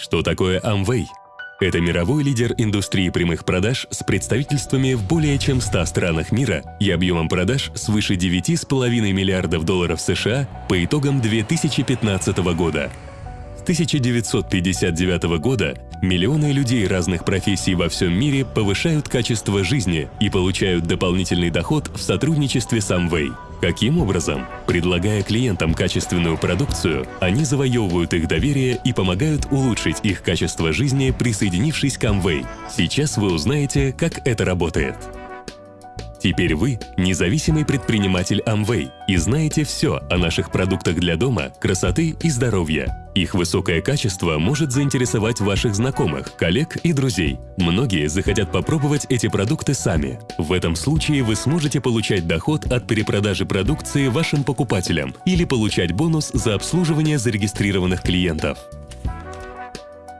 Что такое Amway? Это мировой лидер индустрии прямых продаж с представительствами в более чем 100 странах мира и объемом продаж свыше 9,5 миллиардов долларов США по итогам 2015 года. С 1959 года миллионы людей разных профессий во всем мире повышают качество жизни и получают дополнительный доход в сотрудничестве с Amway – Каким образом? Предлагая клиентам качественную продукцию, они завоевывают их доверие и помогают улучшить их качество жизни, присоединившись к Amway. Сейчас вы узнаете, как это работает. Теперь вы – независимый предприниматель Amway и знаете все о наших продуктах для дома, красоты и здоровья. Их высокое качество может заинтересовать ваших знакомых, коллег и друзей. Многие захотят попробовать эти продукты сами. В этом случае вы сможете получать доход от перепродажи продукции вашим покупателям или получать бонус за обслуживание зарегистрированных клиентов.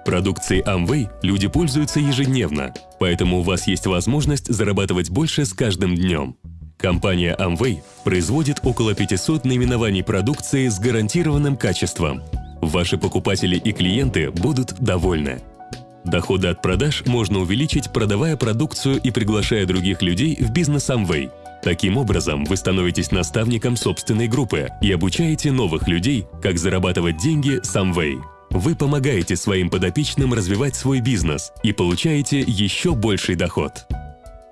Продукцией Amway люди пользуются ежедневно, поэтому у вас есть возможность зарабатывать больше с каждым днем. Компания Amway производит около 500 наименований продукции с гарантированным качеством. Ваши покупатели и клиенты будут довольны. Доходы от продаж можно увеличить, продавая продукцию и приглашая других людей в бизнес Amway. Таким образом, вы становитесь наставником собственной группы и обучаете новых людей, как зарабатывать деньги с Amway. Вы помогаете своим подопечным развивать свой бизнес и получаете еще больший доход.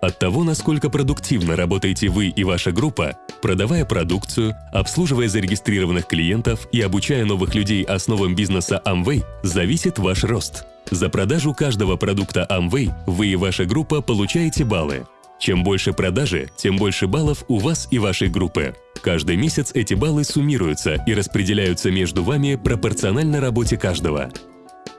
От того, насколько продуктивно работаете вы и ваша группа, продавая продукцию, обслуживая зарегистрированных клиентов и обучая новых людей основам бизнеса Amway, зависит ваш рост. За продажу каждого продукта Amway вы и ваша группа получаете баллы. Чем больше продажи, тем больше баллов у вас и вашей группы. Каждый месяц эти баллы суммируются и распределяются между вами пропорционально работе каждого.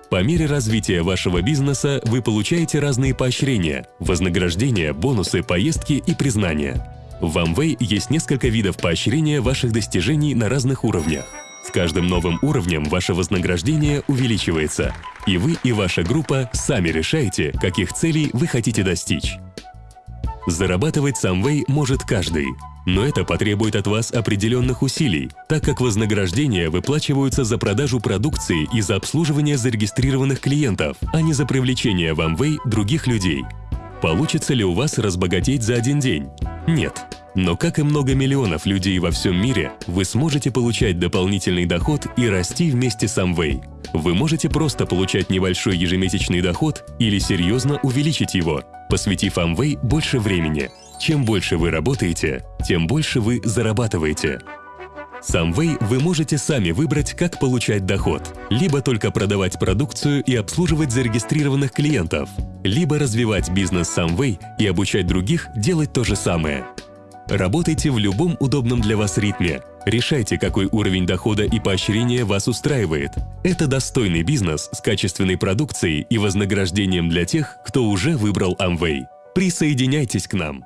По мере развития вашего бизнеса вы получаете разные поощрения, вознаграждения, бонусы, поездки и признания. В Amway есть несколько видов поощрения ваших достижений на разных уровнях. С каждым новым уровнем ваше вознаграждение увеличивается, и вы и ваша группа сами решаете, каких целей вы хотите достичь. Зарабатывать Самвей может каждый, но это потребует от вас определенных усилий, так как вознаграждения выплачиваются за продажу продукции и за обслуживание зарегистрированных клиентов, а не за привлечение в Amway других людей. Получится ли у вас разбогатеть за один день? Нет. Но как и много миллионов людей во всем мире, вы сможете получать дополнительный доход и расти вместе с Amway. Вы можете просто получать небольшой ежемесячный доход или серьезно увеличить его, посвятив Amway больше времени. Чем больше вы работаете, тем больше вы зарабатываете. С Amway вы можете сами выбрать, как получать доход. Либо только продавать продукцию и обслуживать зарегистрированных клиентов, либо развивать бизнес с Amway и обучать других делать то же самое. Работайте в любом удобном для вас ритме. Решайте, какой уровень дохода и поощрения вас устраивает. Это достойный бизнес с качественной продукцией и вознаграждением для тех, кто уже выбрал Amway. Присоединяйтесь к нам!